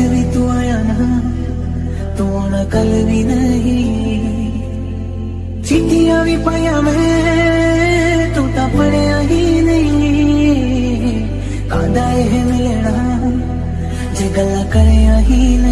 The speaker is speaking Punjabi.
ਵੀ ਤੂੰ ਆਇਆ ਨਾ, ਤੂੰ ਆਉਣਾ ਕੱਲ ਵੀ ਨਹੀਂ। ਚਿੱਠੀਆਂ ਵੀ ਪਾਇਆ ਮੈਂ, ਤੂੰ ਤਾਂ ਪੜਿਆ ਹੀ ਨਹੀਂ। ਕਾਂਦਾ ਇਹ ਮਿਲਣਾ, ਜੇ ਗੱਲਾਂ ਕਰਿਆ ਹੀ ਨਹੀਂ ਸੋਚ